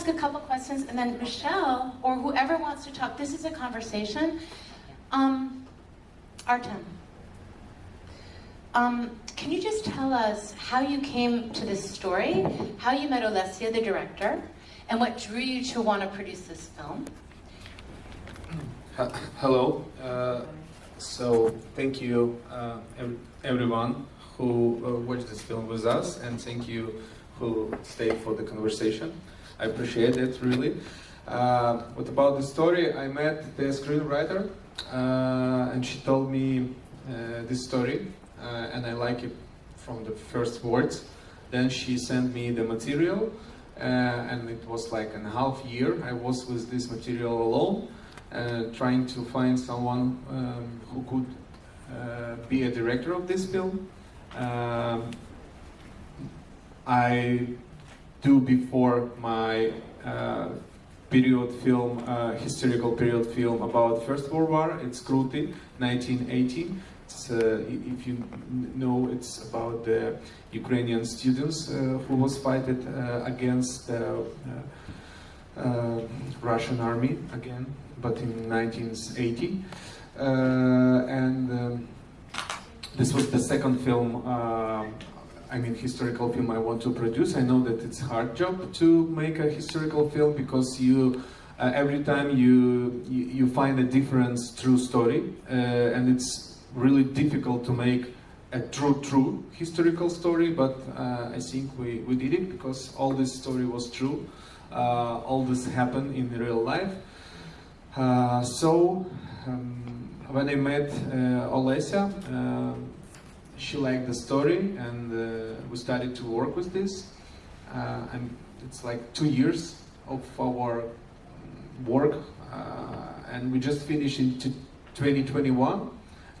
ask a couple questions, and then Michelle, or whoever wants to talk, this is a conversation. Um, Artem, um, can you just tell us how you came to this story, how you met Olesia, the director, and what drew you to want to produce this film? Hello. Uh, so thank you uh, everyone who uh, watched this film with us, and thank you who stayed for the conversation. I appreciate it really. Uh, what about the story? I met the screenwriter, uh, and she told me uh, this story, uh, and I like it from the first words. Then she sent me the material, and it was like a half year. I was with this material alone, trying to find someone um, who could be a director of this film. Um, I do before my uh, period film, uh, historical period film about First World War. It's Kruty, 1918. It's, uh, if you know, it's about the Ukrainian students uh, who was fighting uh, against the uh, Russian army again, but in 1980. and um, this was the second film I mean, historical film I want to produce. I know that it's hard job to make a historical film because you, uh, every time you, you, you find a different true story, uh, and it's really difficult to make a true, true historical story. But uh, I think we, we did it because all this story was true. Uh, all this happened in real life. Uh, so um, when I met uh, Olesia she liked the story and uh, we started to work with this. Uh, and it's like two years of our work uh, and we just finished in 2021.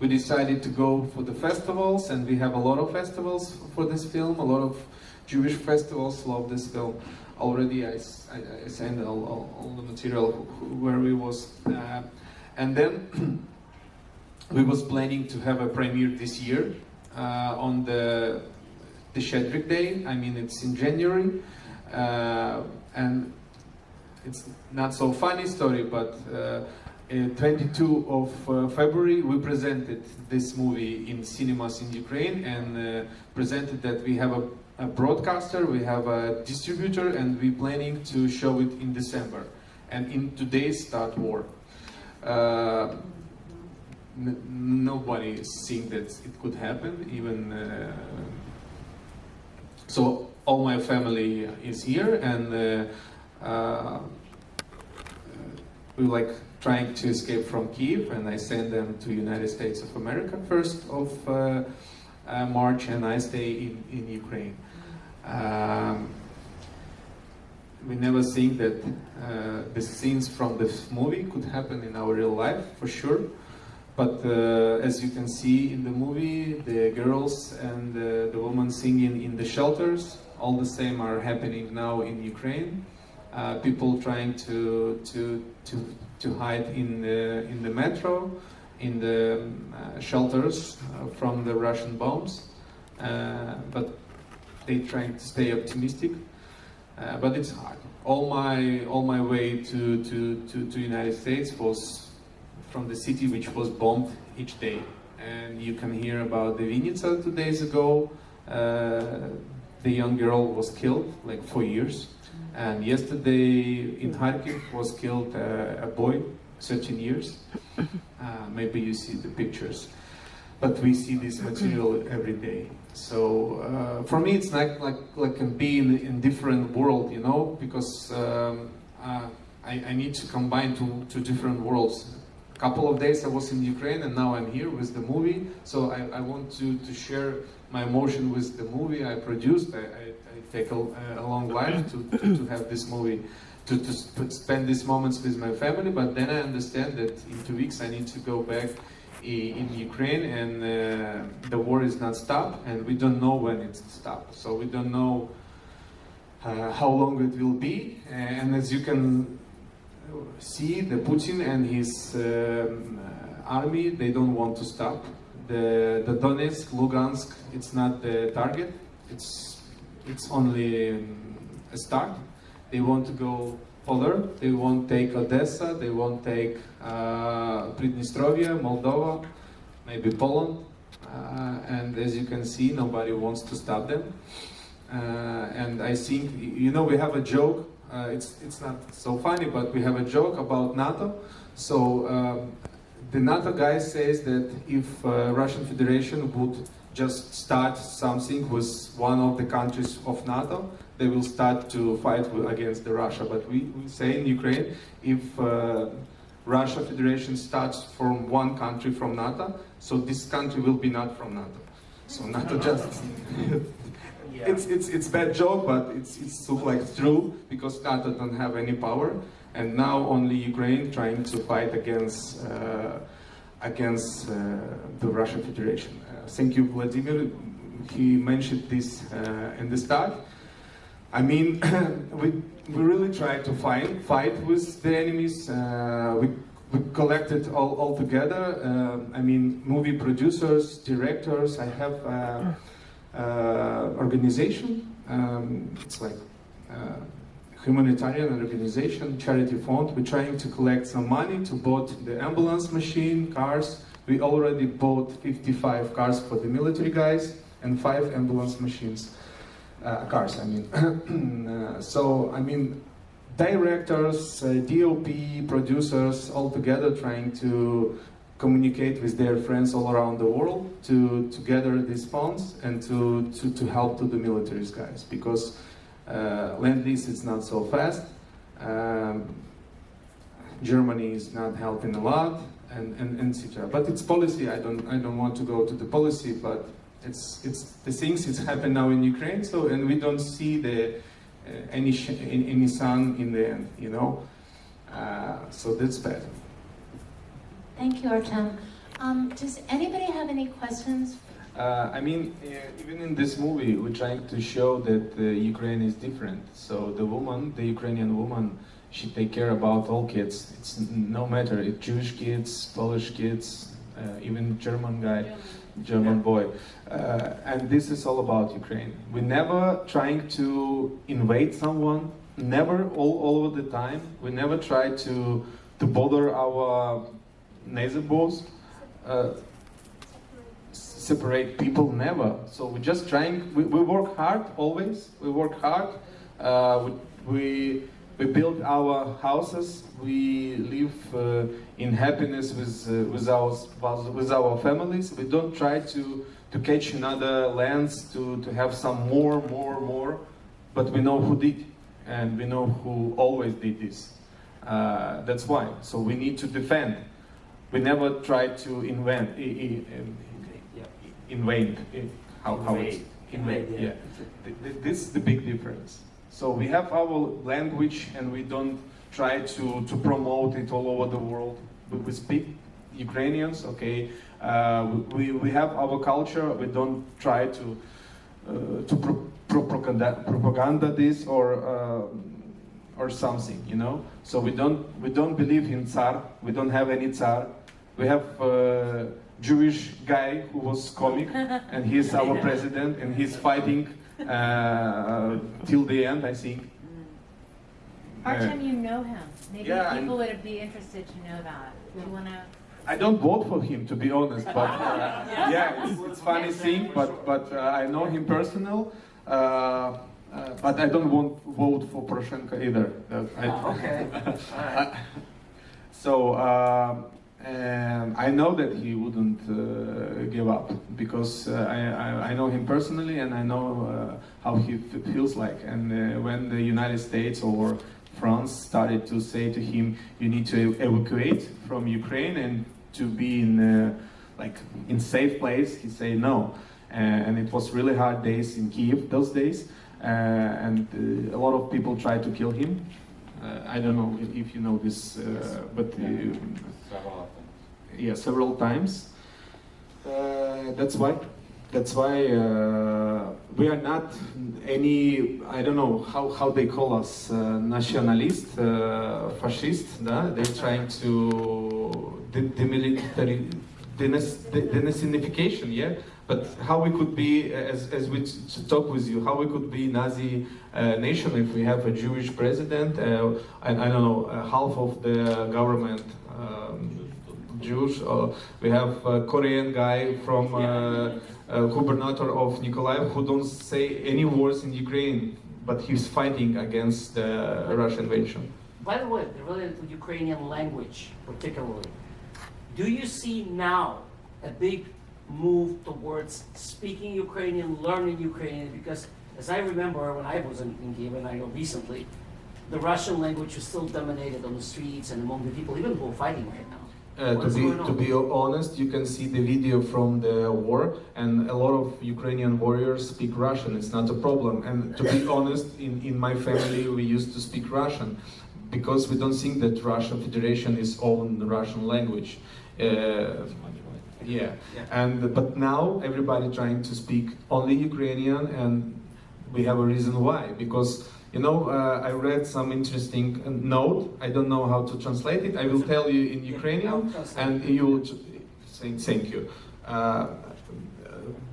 We decided to go for the festivals and we have a lot of festivals for this film, a lot of Jewish festivals love this film. Already I, I, I sent all, all, all, the material where we was. Uh, and then we was planning to have a premiere this year on the Shedrick Day. I mean, it's in January, uh, and it's not so funny story, but. Uh, 22 of uh, February, we presented this movie in cinemas in Ukraine and uh, presented that we have a, a, broadcaster, we have a distributor, and we're planning to show it in December. And in today's start war. Uh, nobody seeing that it could happen. Even uh, so, all my family is here, and uh, uh, we like trying to escape from Kiev, and I send them to United States of America first of uh, uh, March, and I stay in in Ukraine. Um, we never think that uh, the scenes from this movie could happen in our real life, for sure. But uh, as you can see in the movie, the girls and uh, the women singing in the shelters, all the same are happening now in Ukraine. Uh, people trying to to to to hide in the in the metro, in the uh, shelters uh, from the Russian bombs, uh, but they trying to stay optimistic. but it's hard. All my all my way to to to, to United States was from the city which was bombed each day. And you can hear about the Vinnytsia two days ago. Uh, the young girl was killed, like four years. And yesterday in Kharkiv was killed uh, a boy, 13 years. Uh, maybe you see the pictures. But we see this material every day. So uh, for me, it's like like like being in different world, you know, because um, uh, I, I need to combine two two different worlds couple of days I was in Ukraine and now I'm here with the movie. So I, I want to, to share my emotion with the movie I produced. I, I, I take a, a, long life to, to, to, have this movie, to, to spend these moments with my family. But then I understand that in two weeks I need to go back in Ukraine and uh, the war is not stopped and we don't know when it's stopped. So we don't know uh, how long it will be. And as you can see the Putin and his um, army, they don't want to stop. The, the Donetsk, Lugansk, it's not the target, it's, it's only um, a start. They want to go further. They won't take Odessa. They won't take uh, Moldova, maybe Poland. Uh, and as you can see, nobody wants to stop them. Uh, and I think, you know, we have a joke. Uh, it's it's not so funny, but we have a joke about NATO. So um, the NATO guy says that if uh, Russian Federation would just start something with one of the countries of NATO, they will start to fight against the Russia. But we, we say in Ukraine, if uh, Russia Federation starts from one country from NATO, so this country will be not from NATO. So NATO just it's it's it's bad joke, but it's it's so like true because NATO don't have any power, and now only Ukraine trying to fight against uh, against uh, the Russian Federation. Uh, thank you, Vladimir. He mentioned this uh, in the start. I mean, we we really try to fight fight with the enemies. Uh, we we collected all, all together. Uh, I mean, movie producers, directors. I have. Uh, uh, organization. Um, it's like uh, humanitarian organization, charity fund. We're trying to collect some money to bought the ambulance machine, cars. We already bought 55 cars for the military guys and five ambulance machines, uh, cars. I mean, uh, so I mean, directors, uh, DOP, producers, all together trying to communicate with their friends all around the world to, to gather these funds and to, to, to help to the military guys because uh, land lease is not so fast. Um, Germany is not helping a lot and, and, and etc. But it's policy. I don't I don't want to go to the policy, but it's it's the things it's happened now in Ukraine. So and we don't see the uh, any any sun in the end. You know, uh, so that's bad. Thank you, Artem. Um, does anybody have any questions? Uh, I mean, uh, even in this movie, we're trying to show that uh, Ukraine is different. So the woman, the Ukrainian woman, she take care about all kids. It's no matter it's Jewish kids, Polish kids, uh, even German guy, German boy. Uh, and this is all about Ukraine. We never trying to invade someone. Never, all, all of the time. We never try to to bother our neighbors. Uh, separate people never. So we're just trying we, we work hard always. We work hard. Uh, we, we we build our houses. We live uh, in happiness with uh, with our with our families. We don't try to to catch another lands to to have some more more more. But we know who did and we know who always did this. Uh, that's why. So we need to defend we never try to invent um, invade i- how, how it's invade Invade, yeah, yeah. Th- th- this is the big difference so we have our language and we don't try to, to promote it all over the world we, we speak ukrainians okay uh, we, we have our culture we don't try to uh, to pro- propaganda, propaganda this or uh, or something, you know. So we don't we don't believe in Tsar. We don't have any Tsar. We have a Jewish guy who was comic, and he's our president, and he's fighting uh, till the end, I think. Artem, you know him. Maybe Yeah, people would be interested to know that. Do you want to? I don't vote for him, to be honest, but uh, yeah, it's, it's funny thing, but but uh, I know him personal. Uh, uh, but I don't want vote for Poroshenko either. Uh, I, Okay. Alright. So and I know that he wouldn't uh, give up because uh, I, I, know him personally and I know uh, how he feels like. And uh, when the United States or France started to say to him, "You need to evacuate from Ukraine and to be in uh, like in safe place," he said no. Uh, and it was really hard days in Kiev those days, and a lot of people tried to kill him. I don't know if, you know this, uh, but uh, yeah, several times. Uh, that's why. That's why uh, we are not any. I don't know how, how they call us, uh, nationalist, uh, fascist. Да? They're trying to de- demilitari- denas- de- denazification, yeah. But how we could be, as, as we talk with you, how we could be Nazi uh, nation if we have a Jewish president, uh, and I don't know, uh, half of the government um, Jewish, or we have a Korean guy from uh, gubernator of Nikolaev who don't say any words in Ukraine, but he's fighting against the Russian invasion. By the way, related to Ukrainian language particularly, do you see now a big move towards speaking Ukrainian, learning Ukrainian? Because as I remember when I was in, in Kiev, and I know recently, the Russian language was still dominated on the streets and among the people, even who are fighting right now. Uh, to be to be honest, you can see the video from the war, and a lot of Ukrainian warriors speak Russian. It's not a problem. And to be honest, in, in my family, we used to speak Russian because we don't think that Russian Federation is own the Russian language. Uh, yeah. Yeah. And but now everybody trying to speak only Ukrainian, and we have a reason why. Because you know, uh, I read some interesting uh, note. I don't know how to translate it. I will tell you in Yeah, Ukrainian, I'll translate. and you will t- say thank you. Uh,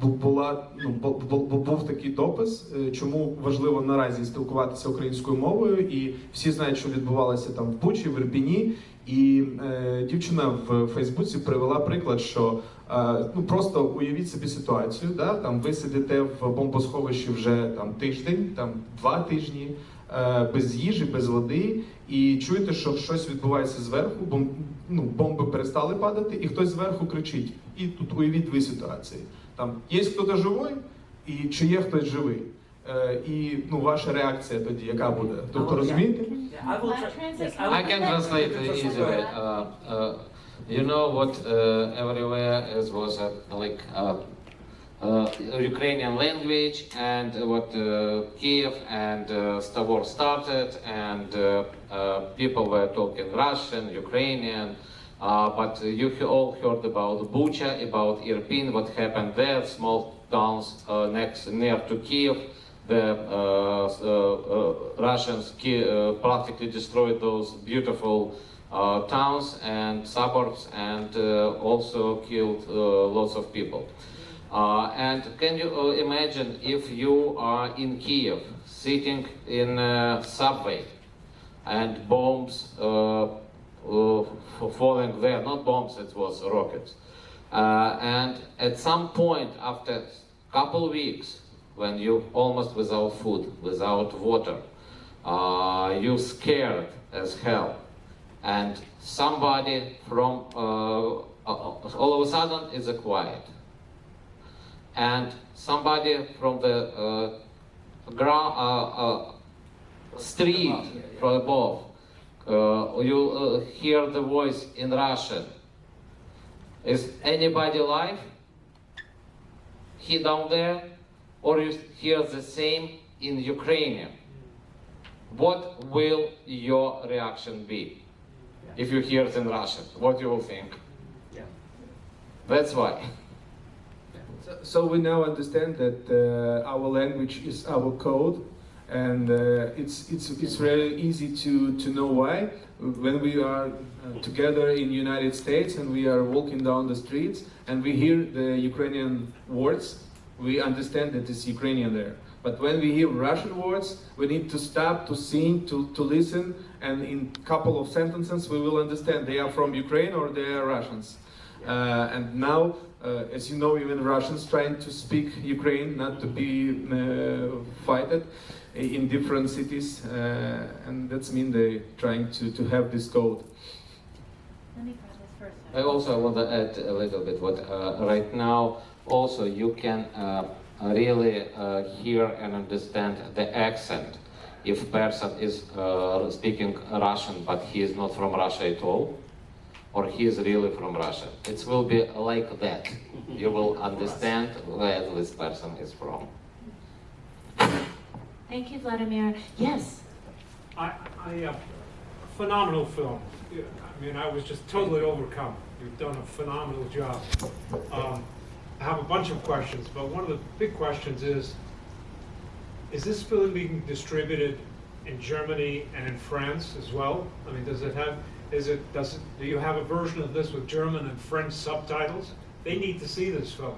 бу- була ну бу- бу- бу- був такий допис, е, чому важливо наразі спілкуватися українською мовою, і всі знають, що відбувалося там в Бучі, в Ірпіні. І е, дівчина в Фейсбуці привела приклад, що е, ну просто уявіть собі ситуацію, да, там ви сидите в бомбосховищі вже там тиждень, там два тижні, е, без їжі, без води, і чуєте, що щось відбувається зверху, бом, ну, бомби перестали падати, і хтось зверху кричить. І тут уявіть дві ситуації. Там є хтось живий, і чи є хтось живий. Е, і ну, ваша реакція тоді, яка буде? Тобто Oh, yeah. розумієте? Yeah, I will Can I tra- translate? yes, will- I can translate it easily. Uh, uh, you know what? Uh, everywhere is was uh, like uh, uh, Ukrainian language, and what uh, Kiev and uh, Stavor started, and uh, uh, people were talking Russian, Ukrainian. Uh, but you he- all heard about Bucha, about Irpin, what happened there, small towns uh, next near to Kiev. The uh, uh, uh, Russians practically destroyed those beautiful towns and suburbs, and also killed lots of people. And can you imagine if you are in Kiev, sitting in a subway, and bombs falling there, not bombs, it was rockets. Uh, and at some point, after couple weeks, when you almost without food, without water, uh, you scared as hell, and somebody from uh, uh, all of a sudden is a quiet, and somebody from the uh, ground, uh, uh, street from above, you hear the voice in Russian. Is anybody alive? He down there, or you hear the same in Ukrainian? What will your reaction be if you hear it in Russian? What you will think? Yeah. That's why. So, so we now understand that uh, our language is our code, and uh, it's it's it's very easy to to know why. When we are uh, together in United States and we are walking down the streets and we hear the Ukrainian words, we understand that it's Ukrainian there. But when we hear Russian words, we need to stop to sing, to, to listen, and in couple of sentences we will understand they are from Ukraine or they are Russians. Uh, and now, uh, as you know, even Russians trying to speak Ukraine, not to be uh, fighted in different cities, uh, and that's mean they trying to, to have this code. Let me try this first. I also want to add a little bit what uh, right now also you can uh, really uh, hear and understand the accent if person is uh, speaking Russian but he is not from Russia at all or he is really from Russia. It will be like that. You will understand where this person is from. Thank you, Vladimir. Yes. I, I, uh, phenomenal film. I mean, I was just totally overcome. You've done a phenomenal job. Um, I have a bunch of questions, but one of the big questions is, is this film being distributed in Germany and in France as well? I mean, does it have, is it, does it, do you have a version of this with German and French subtitles? They need to see this film.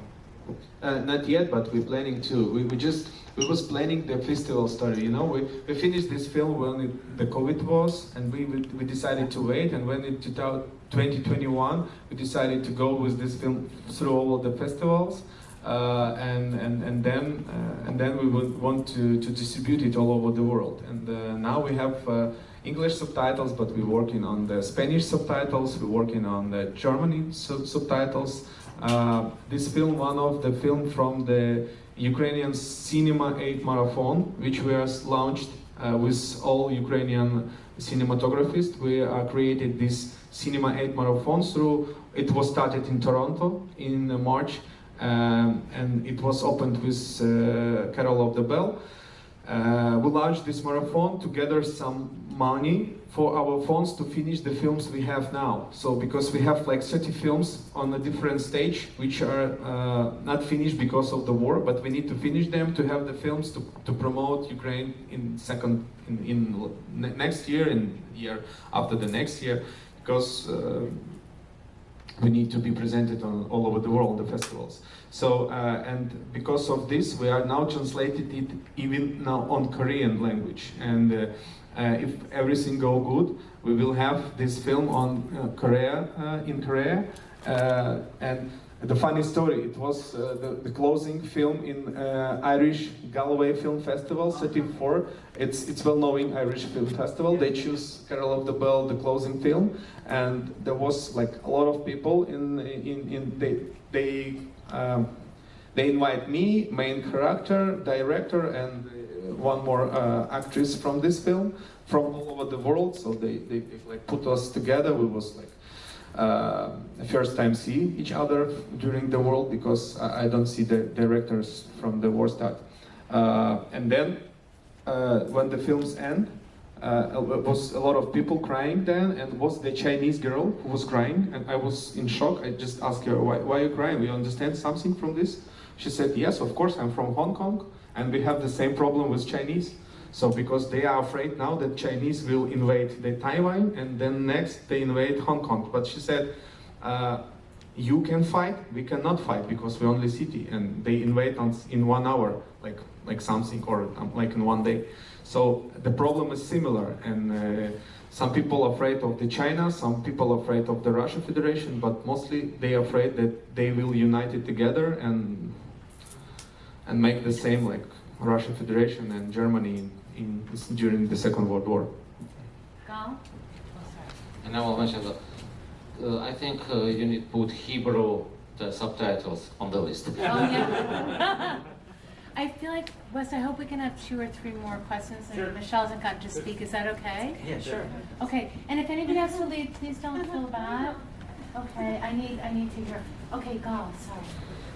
Uh, not yet, but we're planning to. We, we just we was planning the festival story. You know, we, we finished this film when it, the COVID was, and we, we decided to wait. And when in 2021, we decided to go with this film through all the festivals. Uh, and, and, and then uh, and then we would want to, to distribute it all over the world. And uh, now we have uh, English subtitles, but we're working on the Spanish subtitles. We're working on the German sub- subtitles. Uh, this film, one of the film from the Ukrainian Cinema 8 Marathon, which was launched uh, with all Ukrainian cinematographers. We uh, created this Cinema 8 Marathon through, it was started in Toronto in March, um, and it was opened with uh, Carol of the Bell. Uh, we launched this marathon to gather some money for our phones to finish the films we have now. So because we have like 30 films on a different stage, which are uh, not finished because of the war, but we need to finish them to have the films to, to promote Ukraine in second in, in next year and year after the next year, because. Uh, we need to be presented on all over the world, the festivals. So, uh, and because of this, we are now translated it even now on Korean language. And uh, if everything go good, we will have this film on uh, Korea, uh, in Korea. Uh, and the funny story, it was uh, the, the closing film in uh, Irish Galway Film Festival, 34. It's, it's well-known Irish Film Festival. They choose Carol of the Bell, the closing film, and there was like a lot of people in, in, in they, they, um, they invite me, main character, director, and uh, one more uh, actress from this film from all over the world. So they, they, they like put us together. We was like uh, first time see each other during the world because I, I don't see the directors from the war start. Uh, and then uh, when the films end, uh, was a lot of people crying then, and was the Chinese girl who was crying, and I was in shock. I just asked her, "Why, why are you crying? We understand something from this?" She said, "Yes, of course. I'm from Hong Kong, and we have the same problem with Chinese. So because they are afraid now that Chinese will invade the Taiwan, and then next they invade Hong Kong. But she said." Uh, you can fight, we cannot fight because we're only city, and they invade us in one hour, like like something, or um, like in one day. So the problem is similar, and uh, some people are afraid of the China, some people are afraid of the Russian Federation, but mostly they are afraid that they will unite it together and and make the same like Russian Federation and Germany in, in during the Second World War. Gal? And I will mention that uh, I think uh, you need to put Hebrew the subtitles on the list. Oh, yeah. I feel like, Wes, I hope we can have two or three more questions. and Sure. Michelle hasn't gotten to speak. Is that okay? Yeah, sure. Okay, and if anybody has to leave, please don't feel bad. Okay, I need, I need to hear. Okay, Gal, sorry.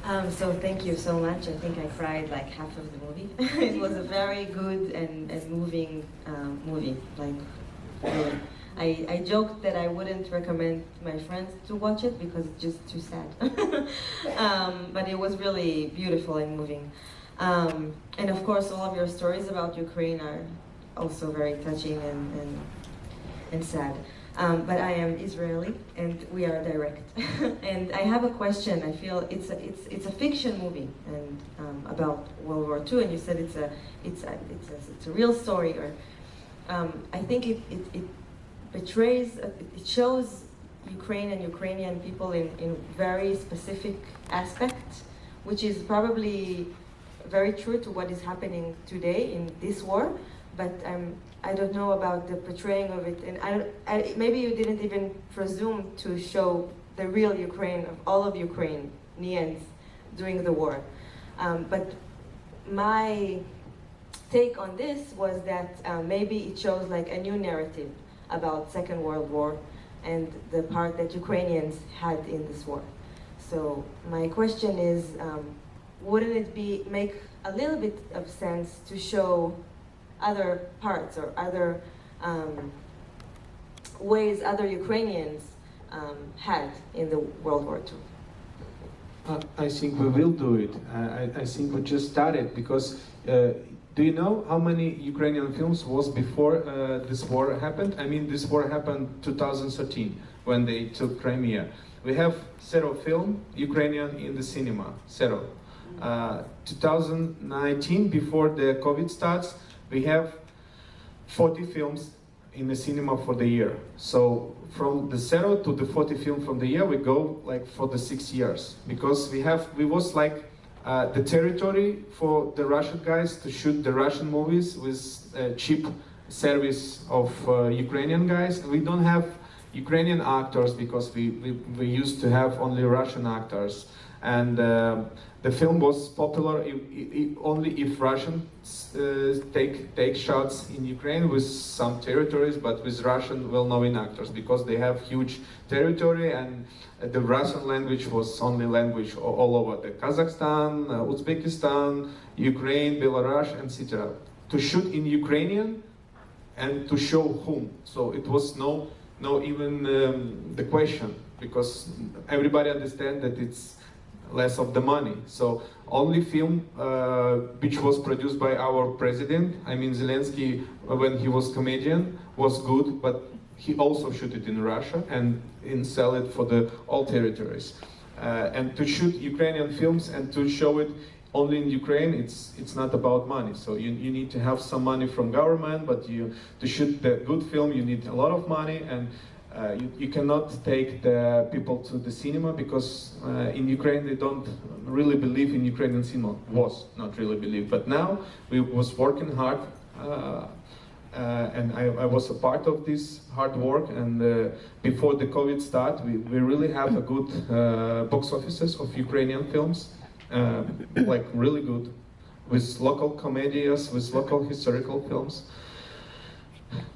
Um, so thank you so much. I think I cried like half of the movie. it was a very good and, and moving um, movie. Like, really. I, I joked that I wouldn't recommend my friends to watch it because it's just too sad. um, but it was really beautiful and moving. Um, and of course, all of your stories about Ukraine are also very touching and, and, and sad. Um, but I am Israeli, and we are direct. and I have a question. I feel it's a, it's it's a fiction movie and um, about World War II, and you said it's a it's a it's a, it's a real story. Or um, I think it it, it betrays uh, it shows Ukraine and Ukrainian people in in very specific aspects, which is probably very true to what is happening today in this war. But um, I don't know about the portraying of it, and I, I, maybe you didn't even presume to show the real Ukraine of all of Ukraine, Ukrainians during the war. Um, but my take on this was that uh, maybe it shows like a new narrative about Second World War and the part that Ukrainians had in this war. So my question is, um, wouldn't it be make a little bit of sense to show other parts or other um, ways other Ukrainians um, had in the World War II? Uh, I think we will do it. I, I think we just started because uh, Do you know how many Ukrainian films was before uh, this war happened? I mean, this war happened 2013 when they took Crimea. We have zero film Ukrainian in the cinema, zero. Uh, 2019, before the COVID starts, we have 40 films in the cinema for the year. So from the zero to the 40 film from the year, we go like for the six years because we have we was like uh, the territory for the Russian guys to shoot the Russian movies with uh, cheap service of uh, Ukrainian guys. We don't have Ukrainian actors because we, we, we used to have only Russian actors. And uh, the film was popular if, if, only if Russians uh, take, take shots in Ukraine with some territories, but with Russian well-known actors because they have huge territory and the Russian language was only language all, over the Kazakhstan, uh, Uzbekistan, Ukraine, Belarus, etc. To shoot in Ukrainian and to show whom. So it was no, no even um, the question because everybody understand that it's less of the money. So only film uh, which was produced by our president, I mean Zelensky uh, when he was comedian, was good, but he also shoot it in Russia and in sell it for the all territories. Uh, and to shoot Ukrainian films and to show it only in Ukraine, it's it's not about money. So you, you need to have some money from government, but you to shoot the good film, you need a lot of money and uh, you, you, cannot take the people to the cinema because uh, in Ukraine they don't really believe in Ukrainian cinema. Was not really believe, but now we was working hard, uh, and I, I, was a part of this hard work. And uh, before the COVID start, we, we really have a good uh, box offices of Ukrainian films, uh, like really good, with local comedies, with local historical films.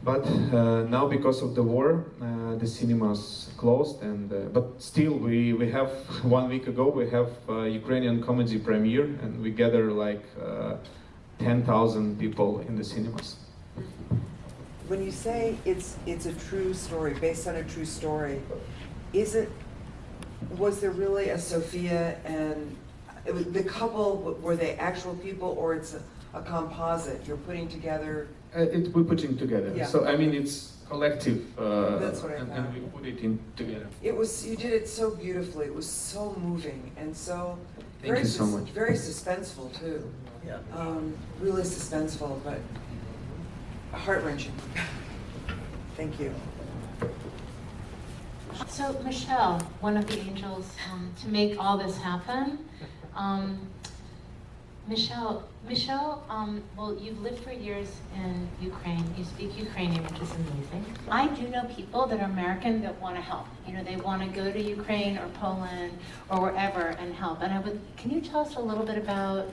But uh, now, because of the war, uh, the cinemas closed. And uh, but still, we we have one week ago we have Ukrainian comedy premiere, and we gather like ten thousand people in the cinemas. When you say it's it's a true story based on a true story, is it? Was there really a Sophia and the couple? Were they actual people, or it's a, a composite you're putting together? Uh, it, we're putting together. Yeah. So I mean, it's collective. Uh, That's what I and, and we put it in together. It was you did it so beautifully. It was so moving and so Thank very you so much. very suspenseful too. Yeah. Um, really suspenseful, but heart wrenching. Thank you. So Michelle, one of the angels, um, to make all this happen, um, Michelle, Michelle, um, well, you've lived for years in Ukraine. You speak Ukrainian, which is amazing. I do know people that are American that want to help. You know, they want to go to Ukraine or Poland or wherever and help. And I would, can you tell us a little bit about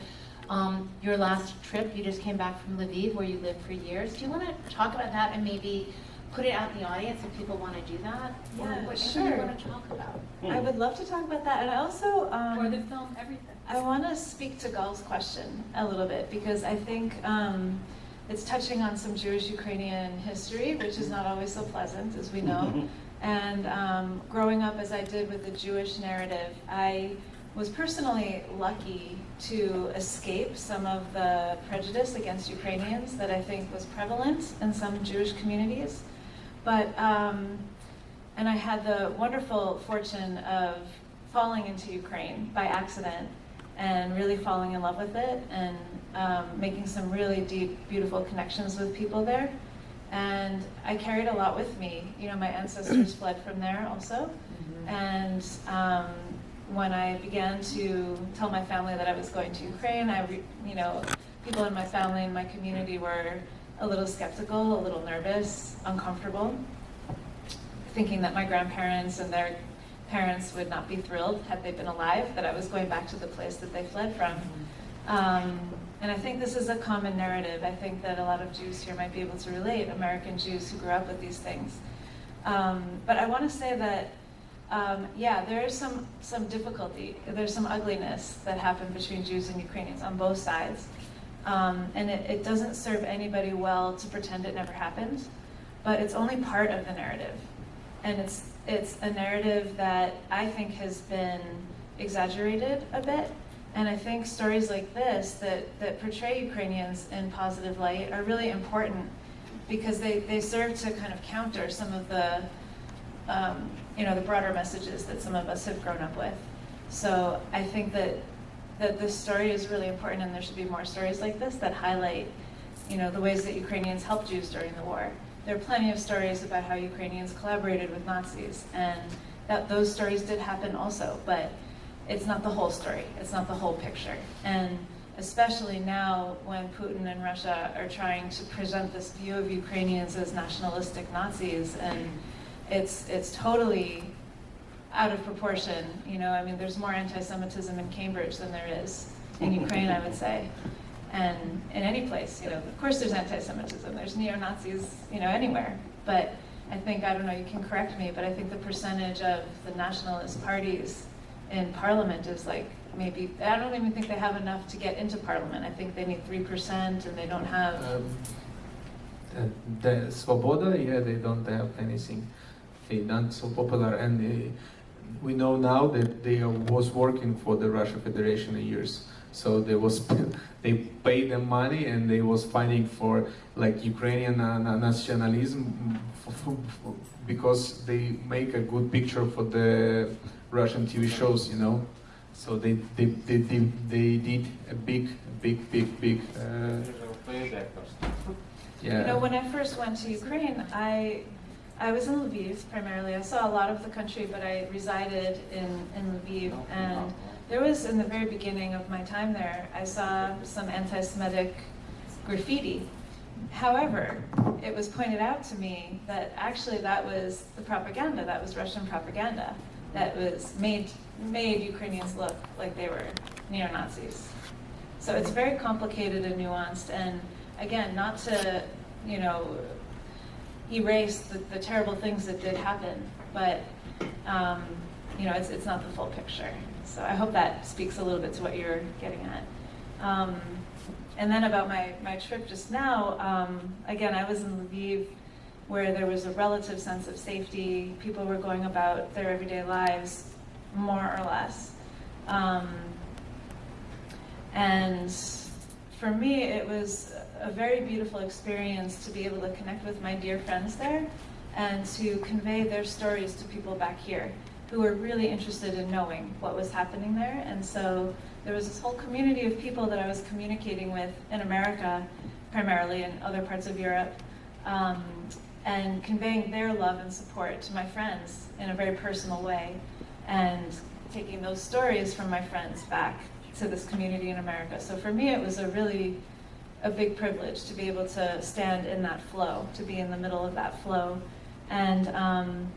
um, your last trip? You just came back from Lviv, where you lived for years. Do you want to talk about that and maybe put it out in the audience if people want to do that? Yeah, what sure. do you want to talk about? I would love to talk about that, and I also um, Or the film, everything. I want to speak to Gal's question a little bit because I think um, it's touching on some Jewish Ukrainian history, which is not always so pleasant, as we know. and um, growing up as I did with the Jewish narrative, I was personally lucky to escape some of the prejudice against Ukrainians that I think was prevalent in some Jewish communities. But um, and I had the wonderful fortune of falling into Ukraine by accident and really falling in love with it and um, making some really deep, beautiful connections with people there. And I carried a lot with me. You know, my ancestors fled from there also. And um, when I began to tell my family that I was going to Ukraine, I, re- you know, people in my family and my community were a little skeptical, a little nervous, uncomfortable, thinking that my grandparents and their parents would not be thrilled had they been alive that I was going back to the place that they fled from. Um, and I think this is a common narrative. I think that a lot of Jews here might be able to relate, American Jews who grew up with these things. Um, but I want to say that, um, yeah, there is some, some difficulty, there's some ugliness that happened between Jews and Ukrainians on both sides. Um, and it, it doesn't serve anybody well to pretend it never happened, but it's only part of the narrative. And it's, it's a narrative that I think has been exaggerated a bit And I think stories like this that, that portray Ukrainians in positive light are really important because they, they serve to kind of counter some of the, um, you know, the broader messages that some of us have grown up with. So I think that, that this story is really important and there should be more stories like this that highlight, you know, the ways that Ukrainians helped Jews during the war. There are plenty of stories about how Ukrainians collaborated with Nazis and that those stories did happen also, but it's not the whole story. It's not the whole picture. And especially now when Putin and Russia are trying to present this view of Ukrainians as nationalistic Nazis and it's it's totally out of proportion. You know, I mean, there's more anti-Semitism in Cambridge than there is in Ukraine, I would say, and in any place. You know, of course, there's anti-Semitism. There's neo-Nazis, you know, anywhere. But I think I don't know. You can correct me, but I think the percentage of the nationalist parties in parliament is like maybe I don't even think they have enough to get into parliament. I think they need three percent, and they don't have. Um, uh, the Svoboda, yeah, they don't have anything. They not so popular, and we know now that they are- was working for the Russian Federation in years. So they was they paid them money, and they was fighting for like Ukrainian uh, nationalism f- f- f- because they make a good picture for the Russian TV shows, you know. So they they they, they, they did a big big big big. Uh, yeah. You know, when I first went to Ukraine, I I was in Lviv primarily. I saw a lot of the country, but I resided in, in Lviv. And there was, in the very beginning of my time there, I saw some anti-Semitic graffiti. However, it was pointed out to me that actually that was the propaganda, that was Russian propaganda, that was made, made Ukrainians look like they were neo-Nazis. So it's very complicated and nuanced, and again, not to, you know, erase the, the terrible things that did happen, but um, you know, it's, it's not the full picture. So I hope that speaks a little bit to what you're getting at. Um, and then about my, my trip just now, um, again, I was in Lviv where there was a relative sense of safety. People were going about their everyday lives, more or less. Um, and for me, it was a very beautiful experience to be able to connect with my dear friends there and to convey their stories to people back here who were really interested in knowing what was happening there. And so there was this whole community of people that I was communicating with in America, primarily, and other parts of Europe, um, and conveying their love and support to my friends in a very personal way, and taking those stories from my friends back to this community in America. So for me, it was a really a big privilege to be able to stand in that flow, to be in the middle of that flow. And, um,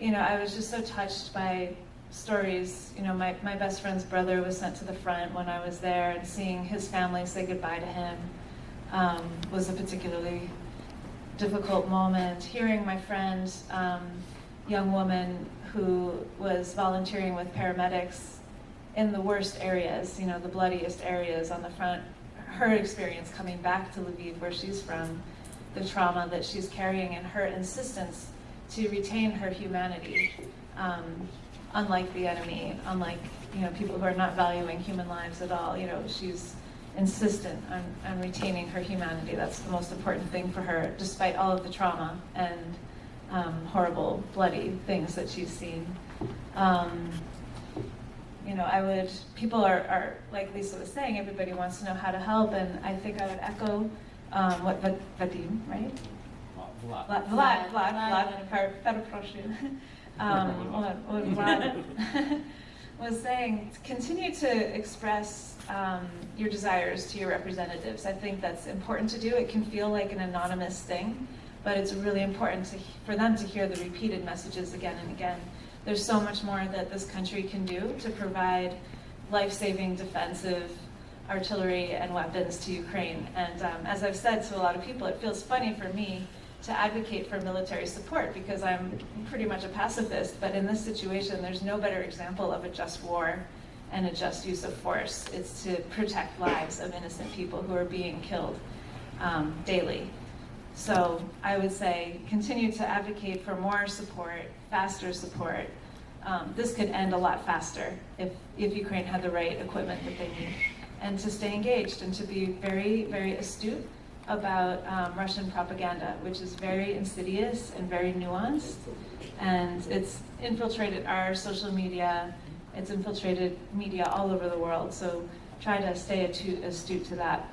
you know, I was just so touched by stories. You know, my, my best friend's brother was sent to the front when I was there, and seeing his family say goodbye to him um, was a particularly difficult moment. Hearing my friend, um, young woman who was volunteering with paramedics in the worst areas, you know, the bloodiest areas on the front, her experience coming back to Lviv, where she's from, the trauma that she's carrying, and her insistence to retain her humanity, um, unlike the enemy, unlike you know people who are not valuing human lives at all. You know, she's insistent on, on retaining her humanity. That's the most important thing for her, despite all of the trauma and um, horrible, bloody things that she's seen. Um, you know, I would, people are, are, like Lisa was saying, everybody wants to know how to help, and I think I would echo um, what Vadim, right? Vlad. Vlad, Vlad, Vlad, Vlad, Vlad, Vlad um, was saying, continue to express um, your desires to your representatives. I think that's important to do. It can feel like an anonymous thing, but it's really important to, for them to hear the repeated messages again and again. There's so much more that this country can do to provide life-saving defensive artillery and weapons to Ukraine. And um, as I've said to a lot of people, it feels funny for me to advocate for military support because I'm pretty much a pacifist, but in this situation, there's no better example of a just war and a just use of force. It's to protect lives of innocent people who are being killed um, daily. So I would say continue to advocate for more support, faster support, um, this could end a lot faster if, if Ukraine had the right equipment that they need. And to stay engaged and to be very, very astute about um, Russian propaganda, which is very insidious and very nuanced. And it's infiltrated our social media, it's infiltrated media all over the world. So try to stay astute, to that.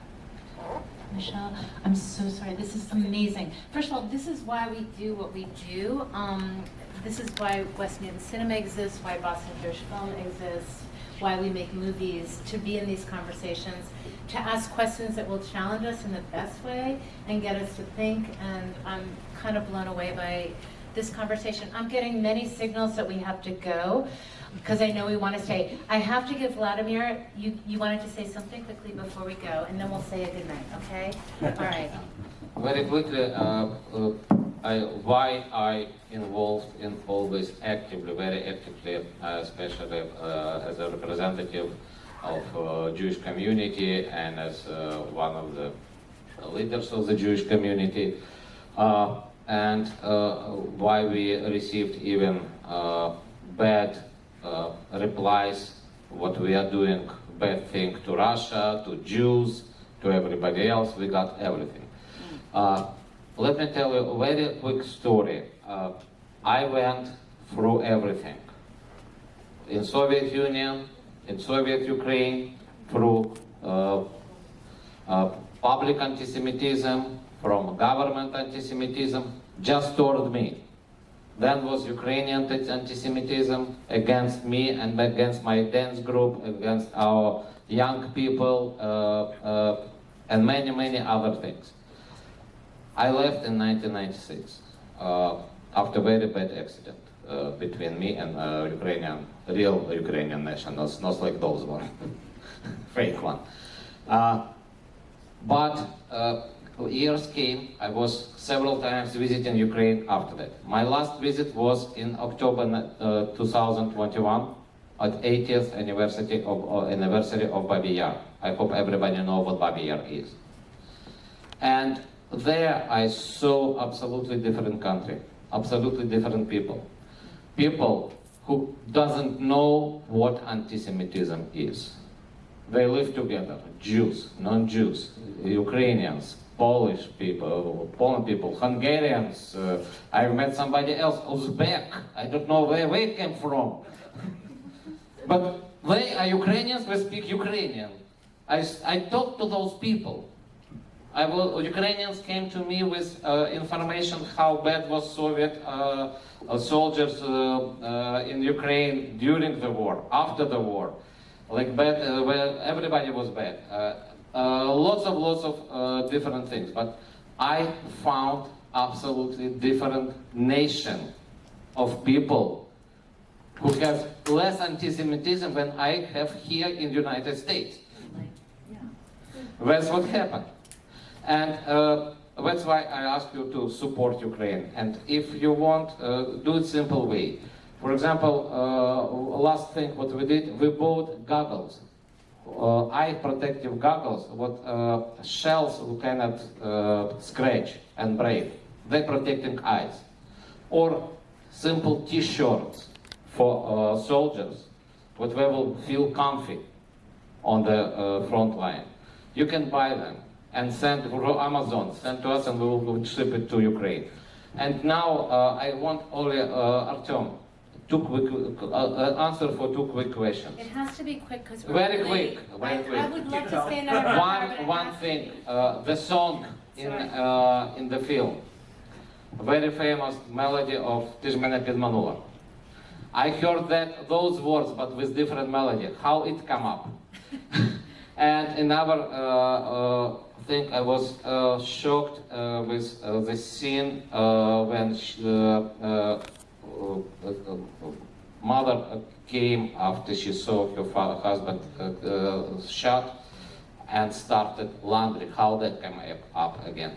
Michelle, I'm so sorry. This is amazing. First of all, this is why we do what we do. Um, this is why West Newton Cinema exists, why Boston Jewish Film exists, why we make movies, to be in these conversations, to ask questions that will challenge us in the best way and get us to think. And I'm kind of blown away by this conversation. I'm getting many signals that we have to go because I know we want to stay. I have to give Vladimir, you, you wanted to say something quickly before we go, and then we'll say a good night, okay? All right. Very quickly, uh, uh, I, why I involved in all this actively, very actively, uh, especially uh, as a representative of uh, Jewish community and as uh, one of the leaders of the Jewish community, uh, and uh, why we received even uh, bad uh, replies, what we are doing, bad thing to Russia, to Jews, to everybody else, we got everything. Uh, let me tell you a very quick story. Uh, I went through everything. In Soviet Union, in Soviet Ukraine, through uh, uh, public anti-Semitism, from government anti-Semitism, just toward me. Then was Ukrainian anti-Semitism against me and against my dance group, against our young people, uh, uh, and many, many other things. I left in 1996 uh, after a very bad accident uh, between me and uh, Ukrainian, real Ukrainian nationals, not like those one, fake one. Uh, but uh, years came, I was several times visiting Ukraine after that. My last visit was in October uh, 2021 at 80th anniversary of, anniversary of Babi Yar. I hope everybody know what Babi Yar is. And there I saw absolutely different country, absolutely different people. People who doesn't know what anti-Semitism is. They live together, Jews, non-Jews, Ukrainians, Polish people, Poland people, Hungarians. Uh, I met somebody else, Uzbek. I don't know where they came from. but they are Ukrainians, they speak Ukrainian. I, I talked to those people. I will, Ukrainians came to me with uh, information how bad was Soviet uh, uh, soldiers uh, uh, in Ukraine during the war, after the war. Like bad, uh, well, everybody was bad. Uh, uh, lots of lots of uh, different things, but I found absolutely different nation of people who have less anti-Semitism than I have here in the United States. That's what happened. And uh, that's why I ask you to support Ukraine. And if you want, uh, do it simple way. For example, uh, last thing what we did, we bought goggles, uh, eye protective goggles, what uh, shells who cannot uh, scratch and break. They protecting eyes. Or simple t-shirts for soldiers, what they will feel comfy on the front line. You can buy them and send through Amazon, send to us and we will ship it to Ukraine. And now uh, I want only uh, Artem two quick uh, uh, answer for two quick questions. It has to be quick because we're very quick. Very I, quick. I would love to stay another one one thing. Uh, the song in uh, in the film, very famous melody of Tijmena Pidmanova. I heard that those words but with different melody. How it come up? and another thing, I was uh, shocked uh, with uh, the scene uh, when sh- uh, uh, mother came after she saw her fa- husband shot and started laundry. How that came up- up again?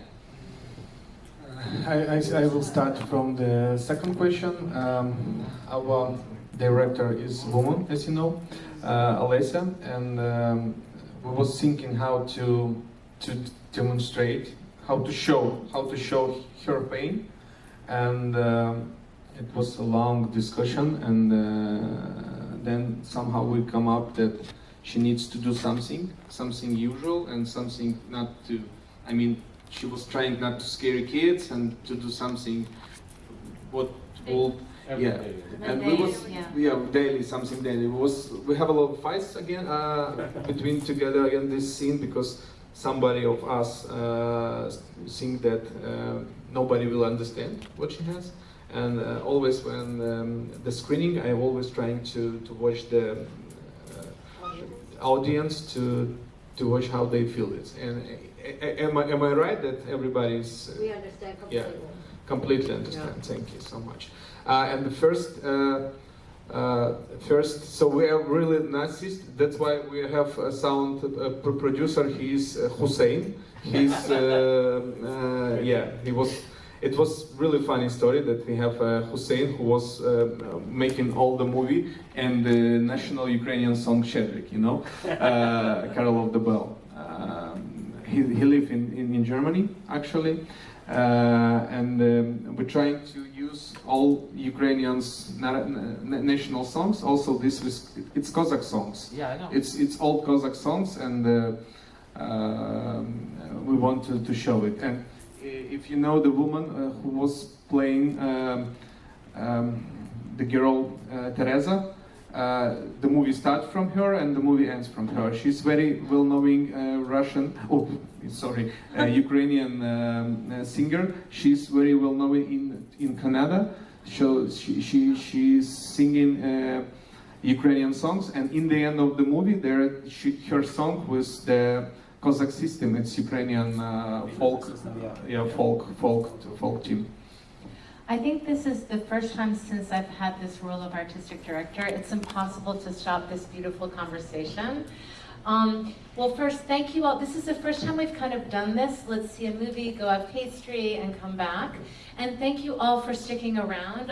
I, I, I will start from the second question. Um, our director is woman, as you know, uh, Alessia, and um, we was thinking how to to demonstrate, how to show, how to show her pain, and um, it was a long discussion, and uh, then somehow we come up that she needs to do something, something usual, and something not to. I mean, she was trying not to scare kids and to do something what will yeah. And we was Yeah. yeah daily something daily. It was we have a lot of fights again uh, between together again this scene because somebody of us uh, think that uh, nobody will understand what she has. And uh, always when um, the screening, I'm always trying to, to watch the uh, audience to to watch how they feel it. And uh, am I am I right that everybody's We understand Yeah. completely. completely understand. Thank you so much. Uh, and the first, uh, first, so we are really Nazis. That's why we have a sound uh, producer. He's uh, Hussein. He's, uh, uh, yeah, he was. It was really funny story that we have Hussein who was making all the movie and the national Ukrainian song Shchedryk, you know, Carol of the Bell. Um, he, he lived in, in, in Germany actually. And um, we're trying to use all Ukrainians' na- na- national songs. Also, this was it's Cossack songs. Yeah, I know. It's it's all Cossack songs, and uh, um, we want to, to show it. And if you know the woman uh, who was playing um, um, the girl uh, Teresa, uh, the movie starts from her and the movie ends from her. She's very well-known uh, Russian, oh, sorry, uh, Ukrainian um, uh, singer. She's very well-known in in Canada. So she, she she's singing uh, Ukrainian songs, and in the end of the movie, there she, her song was the Cossack system. It's Ukrainian uh, folk, yeah, folk, folk, folk team. I think this is the first time since I've had this role of artistic director. It's impossible to stop this beautiful conversation. Um, well, first, thank you all. This is the first time we've kind of done this. Let's see a movie, go have pastry, and come back. And thank you all for sticking around.